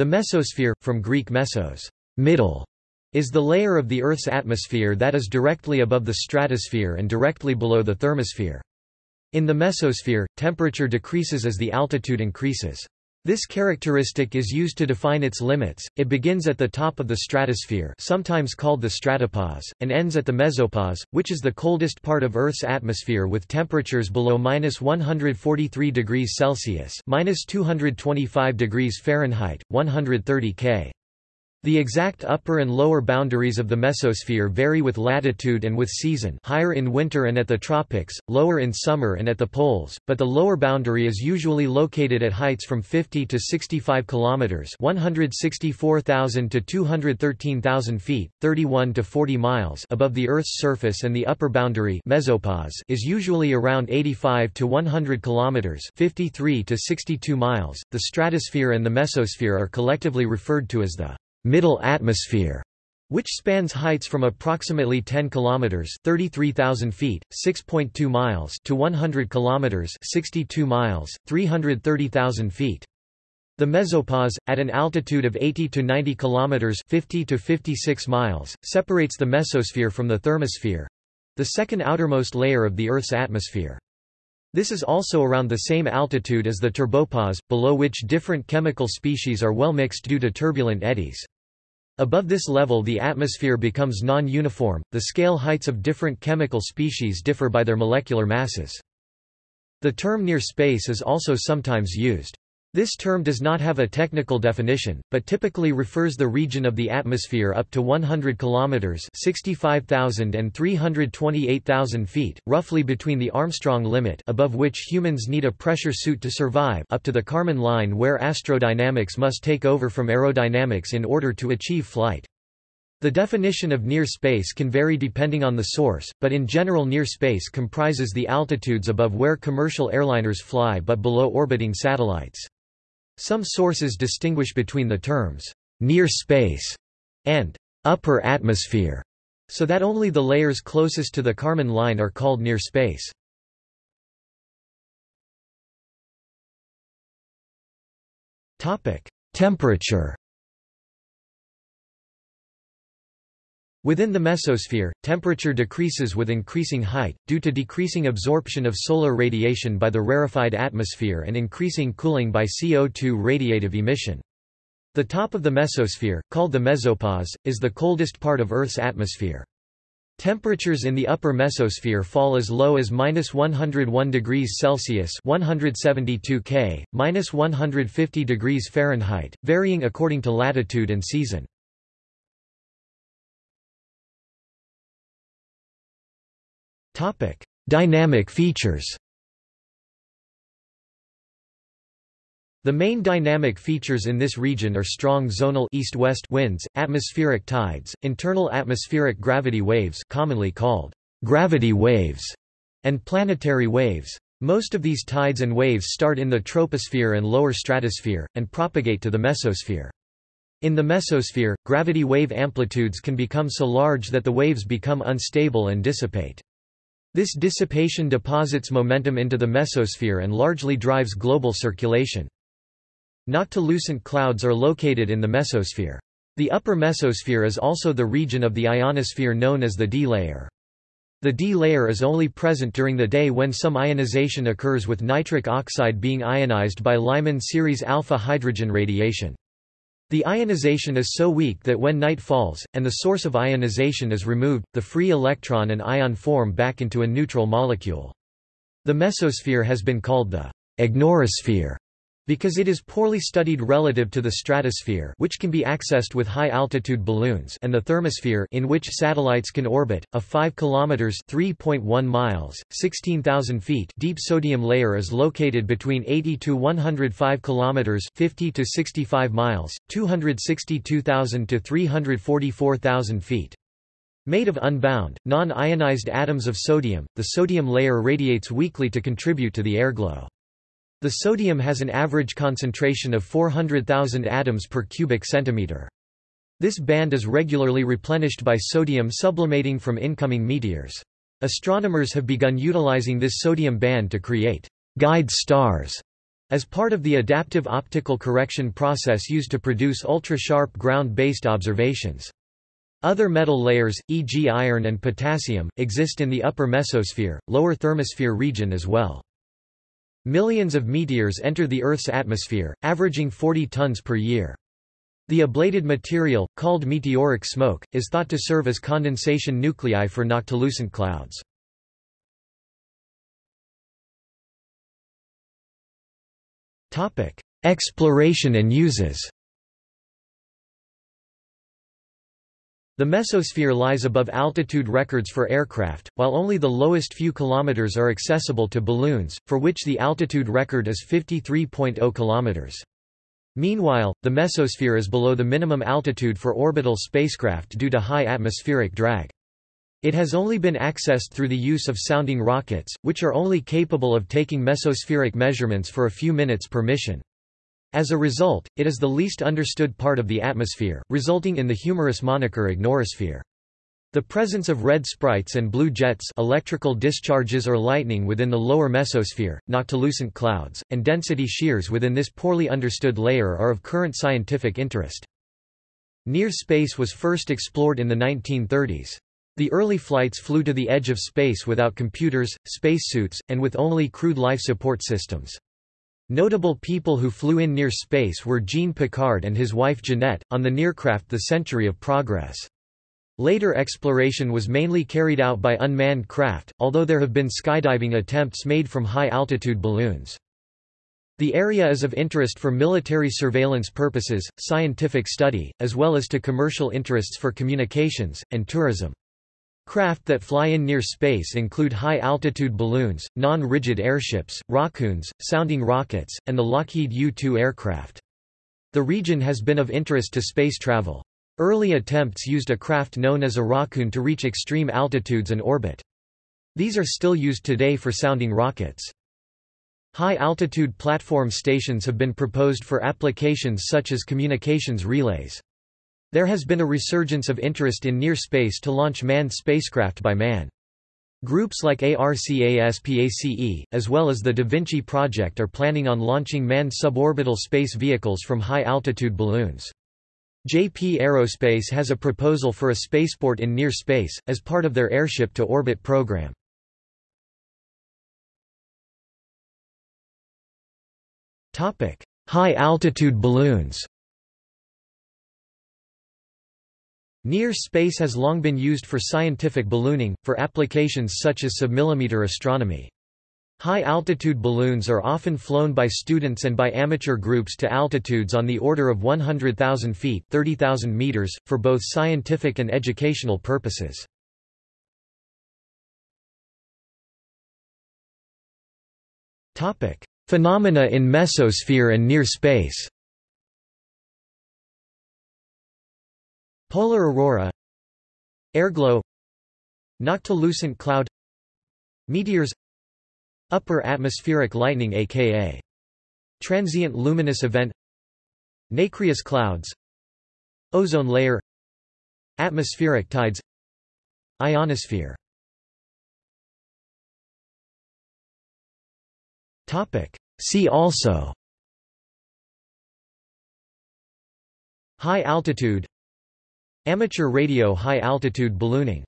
The mesosphere, from Greek mesos, middle, is the layer of the Earth's atmosphere that is directly above the stratosphere and directly below the thermosphere. In the mesosphere, temperature decreases as the altitude increases. This characteristic is used to define its limits. It begins at the top of the stratosphere, sometimes called the stratopause, and ends at the mesopause, which is the coldest part of Earth's atmosphere with temperatures below -143 degrees Celsius (-225 degrees Fahrenheit, 130 K). The exact upper and lower boundaries of the mesosphere vary with latitude and with season higher in winter and at the tropics, lower in summer and at the poles, but the lower boundary is usually located at heights from 50 to 65 kilometers (164,000 to 213,000 feet, 31 to 40 miles) above the Earth's surface and the upper boundary mesopause is usually around 85 to 100 kilometers (53 to 62 miles). The stratosphere and the mesosphere are collectively referred to as the middle atmosphere, which spans heights from approximately 10 kilometers (33,000 feet, 6.2 miles) to 100 kilometers (62 miles, 330,000 feet). The mesopause, at an altitude of 80 to 90 kilometers (50 to 56 miles), separates the mesosphere from the thermosphere, the second outermost layer of the Earth's atmosphere. This is also around the same altitude as the turbopause, below which different chemical species are well mixed due to turbulent eddies. Above this level the atmosphere becomes non-uniform, the scale heights of different chemical species differ by their molecular masses. The term near space is also sometimes used. This term does not have a technical definition, but typically refers the region of the atmosphere up to 100 kilometers (65,000 and 328,000 feet), roughly between the Armstrong limit, above which humans need a pressure suit to survive, up to the Kármán line where astrodynamics must take over from aerodynamics in order to achieve flight. The definition of near space can vary depending on the source, but in general near space comprises the altitudes above where commercial airliners fly but below orbiting satellites. Some sources distinguish between the terms near space and upper atmosphere, so that only the layers closest to the Kármán line are called near space. Topic: Temperature. Within the mesosphere, temperature decreases with increasing height, due to decreasing absorption of solar radiation by the rarefied atmosphere and increasing cooling by CO2 radiative emission. The top of the mesosphere, called the mesopause, is the coldest part of Earth's atmosphere. Temperatures in the upper mesosphere fall as low as minus 101 degrees Celsius (172 K), minus 150 degrees Fahrenheit, varying according to latitude and season. Dynamic features. The main dynamic features in this region are strong zonal east-west winds, atmospheric tides, internal atmospheric gravity waves commonly called gravity waves, and planetary waves. Most of these tides and waves start in the troposphere and lower stratosphere, and propagate to the mesosphere. In the mesosphere, gravity wave amplitudes can become so large that the waves become unstable and dissipate. This dissipation deposits momentum into the mesosphere and largely drives global circulation. Noctilucent clouds are located in the mesosphere. The upper mesosphere is also the region of the ionosphere known as the D layer. The D layer is only present during the day when some ionization occurs with nitric oxide being ionized by Lyman series alpha hydrogen radiation. The ionization is so weak that when night falls, and the source of ionization is removed, the free electron and ion form back into a neutral molecule. The mesosphere has been called the ignorosphere because it is poorly studied relative to the stratosphere which can be accessed with high-altitude balloons and the thermosphere in which satellites can orbit, a 5 km 3.1 miles, 16,000 feet deep sodium layer is located between 80 to 105 km 50 to 65 miles, 262,000 to 344,000 feet. Made of unbound, non-ionized atoms of sodium, the sodium layer radiates weakly to contribute to the airglow. The sodium has an average concentration of 400,000 atoms per cubic centimeter. This band is regularly replenished by sodium sublimating from incoming meteors. Astronomers have begun utilizing this sodium band to create guide stars As part of the adaptive optical correction process used to produce ultra-sharp ground-based observations. Other metal layers, e.g. iron and potassium, exist in the upper mesosphere, lower thermosphere region as well. Millions of meteors enter the Earth's atmosphere, averaging 40 tons per year. The ablated material, called meteoric smoke, is thought to serve as condensation nuclei for noctilucent clouds. Exploration and uses The mesosphere lies above altitude records for aircraft, while only the lowest few kilometers are accessible to balloons, for which the altitude record is 53.0 kilometers. Meanwhile, the mesosphere is below the minimum altitude for orbital spacecraft due to high atmospheric drag. It has only been accessed through the use of sounding rockets, which are only capable of taking mesospheric measurements for a few minutes per mission. As a result, it is the least understood part of the atmosphere, resulting in the humorous moniker ignorosphere. The presence of red sprites and blue jets electrical discharges or lightning within the lower mesosphere, noctilucent clouds, and density shears within this poorly understood layer are of current scientific interest. Near space was first explored in the 1930s. The early flights flew to the edge of space without computers, spacesuits, and with only crude life support systems. Notable people who flew in near space were Jean Piccard and his wife Jeannette, on the Nearcraft The Century of Progress. Later exploration was mainly carried out by unmanned craft, although there have been skydiving attempts made from high-altitude balloons. The area is of interest for military surveillance purposes, scientific study, as well as to commercial interests for communications, and tourism. Craft that fly in near space include high-altitude balloons, non-rigid airships, rockoons, sounding rockets, and the Lockheed U-2 aircraft. The region has been of interest to space travel. Early attempts used a craft known as a rockoon to reach extreme altitudes and orbit. These are still used today for sounding rockets. High-altitude platform stations have been proposed for applications such as communications relays. There has been a resurgence of interest in near space to launch manned spacecraft by man. Groups like ARCASPACE, as well as the Da Vinci Project are planning on launching manned suborbital space vehicles from high-altitude balloons. JP Aerospace has a proposal for a spaceport in near space, as part of their Airship to Orbit program. High-altitude balloons Near space has long been used for scientific ballooning, for applications such as submillimeter astronomy. High-altitude balloons are often flown by students and by amateur groups to altitudes on the order of 100,000 feet 30,000 meters, for both scientific and educational purposes. Phenomena in mesosphere and near space Polar aurora Airglow Noctilucent cloud Meteors Upper atmospheric lightning aka Transient luminous event Nacreous clouds Ozone layer Atmospheric tides Ionosphere. See also. High altitude Amateur radio high altitude ballooning